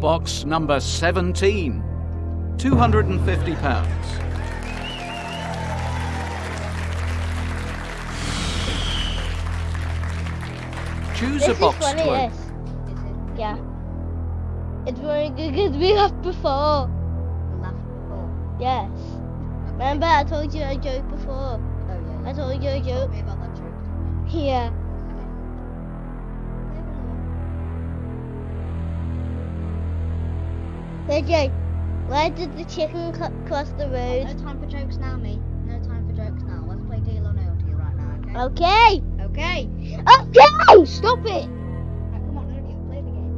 Box number 17. £250. Choose This a box is funny, to yes. open. Yeah. It's very good because we laughed before. Laughed before. Yes. Remember I told you a joke before? Oh yeah. I told you a Told joke. me about that joke. Yeah. Okay. Where did the chicken cl- cross the oh, road? No time for jokes now, me. No time for jokes now. Let's play Deal or No Deal right now, Okay. okay? Okay. Okay. Stop it. Right, come on, Olivia, play the game.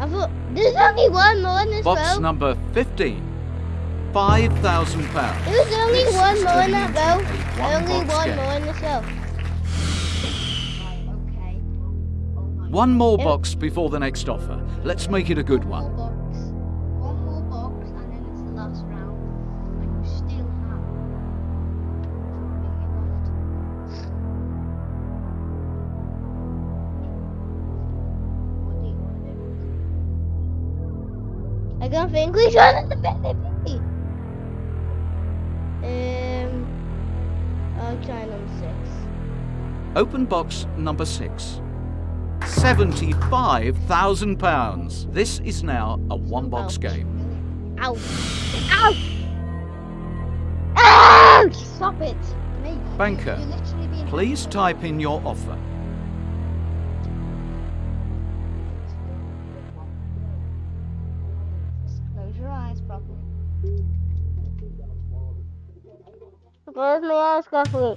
I thought there's only one more in this Box row. number 15. £5,000. There's only This one more in turning that into row. Only one-box one game. more in this row. One more Yeah. box before the next offer. Let's make it a good One one. more box. One more box, and then it's the last round. And you still have. What do you want to do? I don't think we should at the baby. Um, I'll try number six. Open box number 6. £75,000. This is now a one box Ouch. game. Ow! Ow! Ouch! Stop it! Mate, Banker, Please type in your offer. Close your eyes properly. Close my eyes carefully.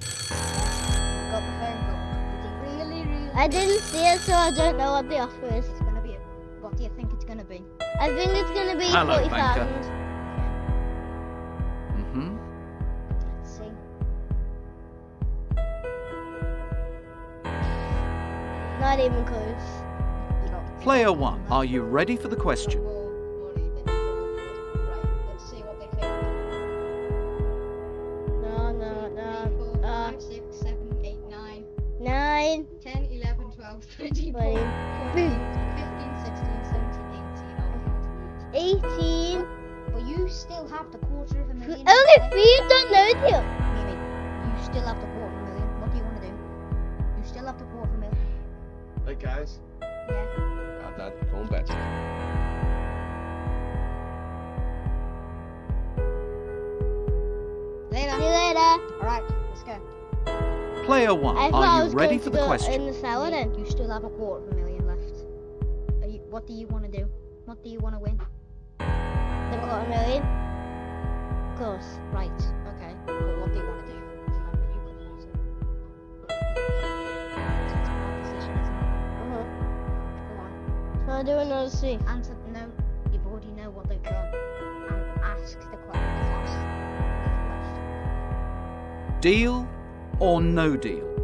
I didn't see it, so I don't know what the offer is. It's gonna be. What do you think it's gonna be? I think it's gonna be Hello, forty thousand. hmm Let's see. Not even close. Player 1, are you ready for the question? 12, 13, 14, 15, 16, 17, 18, 19. eighteen. But you still have the quarter of a million. Only three don't know you. You still have the quarter of a million. What do you want to do? You still have the quarter of a million. Hey guys, Yeah. I'm not going back. Later. See you later. Alright, let's go. Player 1, I are you ready for the question? in the Yeah, then. You still have a quarter of a million left. Are you, what do you want to do? What do you want to win? The quarter million. Of course. Right. Okay. But what do you want to do? Can lose it. It's a hard decision, isn't it? Uh-huh. Go on. So I do another three. Answer no. You already know what they've done. And ask the question. Ask the question. Deal or no deal?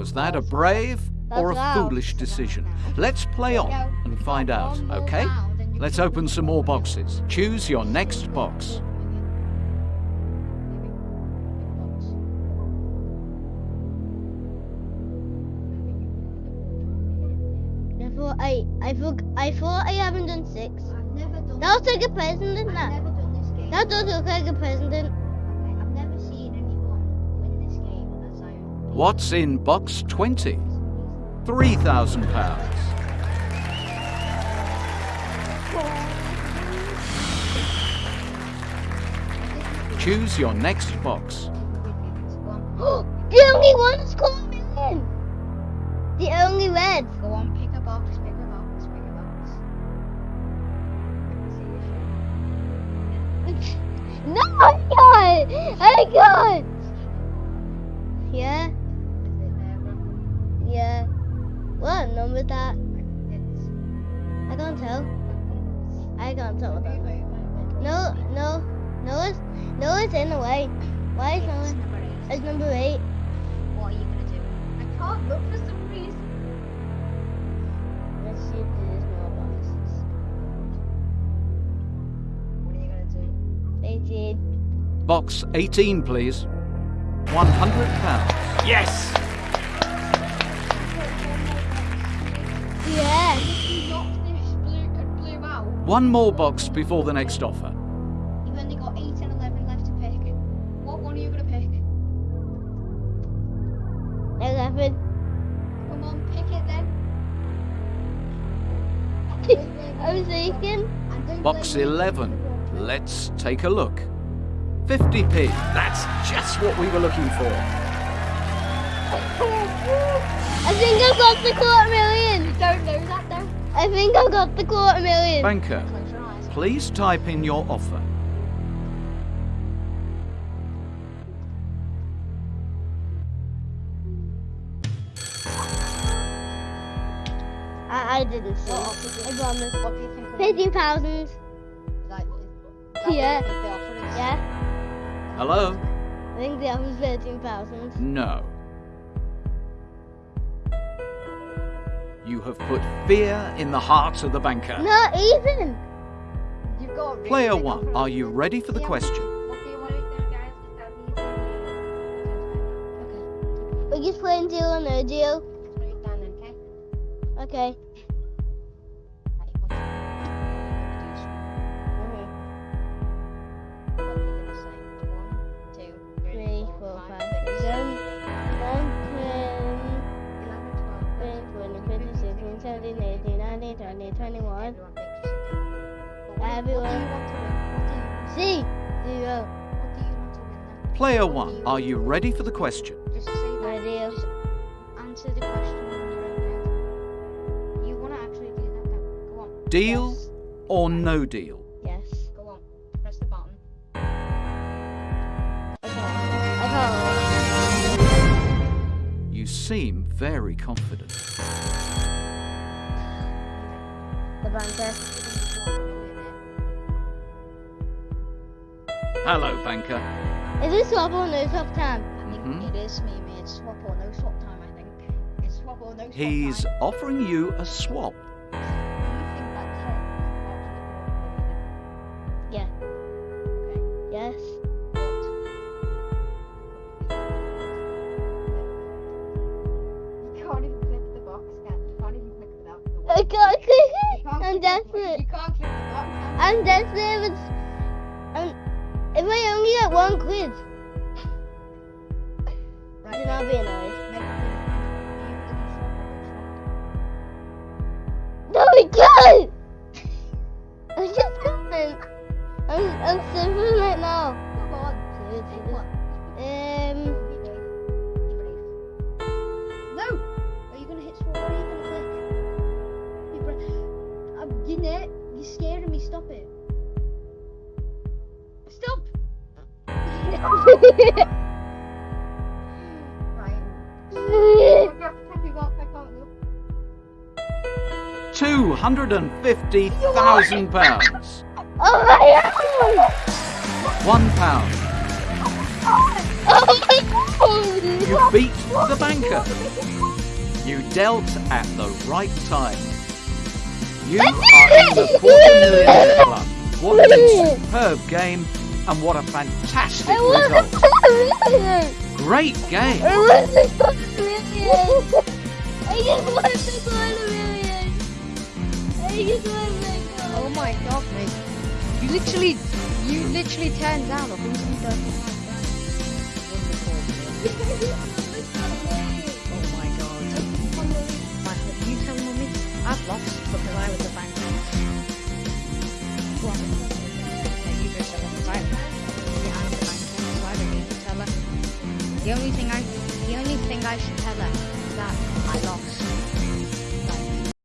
Was that a brave or a foolish decision? Let's play on and find out, okay? round and you Let's open some more boxes. Choose your next box. I thought I, I thought, I thought I haven't done six. I've never done That looks like a president, I've that. never done this game. That does look like a president. What's in box 20? £3,000. Choose your next box. The only one that's called a million. The only red. go on, pick a box, pick a box, pick a box. I can see your No, I got it. I got it. Is it there, bro? yeah. What number is that? It's can't tell. I can't tell what that is. No, no, no, it's, no, it's in the way. Why is no It's number eight. It's number eight. What are you gonna do? I can't look for some reason. Let's see if there's more boxes. What are you gonna do? 18. Box 18, please. 100 pounds. Yes! One more box before the next offer. You've only got 8 and 11 left to pick. What one are you gonna pick? 11. Come on, pick it then. I was thinking. Box 11. Let's take a look. 50p. That's just what we were looking for. I think I've got the quarter million. You don't know that though. I think I've got the quarter million. Banker, Close your eyes. please type in your offer. I, I didn't see. What it. offer do I you- promise. What do you think? of- Fifty thousand. Like, is that what Yeah. the offer is? Yeah. Hello? I think the other's thirteen thousand. No. You have put fear in the hearts of the banker. Not even. You've got Player 1, are you ready for the Yeah. question? What do you want to do, guys? Okay. We're just playing deal or no deal. Just write it down then, okay? Nineteen, twenty, twenty-one. Everyone thinks you should do. But what do you- Everyone. What do you want to win? What do you, C. Zero. what do you want to win then? Player What 1, are you ready for the question? Just say that. My deal. Just answer the question in your own head. You want to actually do that then? Go on. Deal Yes. or no deal? Yes. Go on. Press the button. I can't. I can't. You seem very confident. The banker. Hello, banker. Is this swap or no swap time? I think Mhm. it is me, mate. It's swap or no swap time, I think. It's swap or no swap He's time. offering you a swap. Do you think that 10 is actually Yeah. Yes. You can't even click the box, can you? You can't even click without the I can't click it. can't I'm click the button. desperate. You can't click the button. I'm desperate. It's, I'm, if I only get one quiz, Right, then I'll be annoyed. No, we can't. You're scaring me. Stop it. Stop! right. Happy got, I can't look. Two hundred and fifty thousand pounds. Oh my god! One pound. Oh my god! You beat the banker. You dealt at the right time. You are in the quarter millionaire club. What a superb game and what a fantastic I result. the quarter! Great game. I want the quarter million! I just want the quarter million! I just want the Oh my god, mate. You literally, you literally turned down a hundred and I, should tell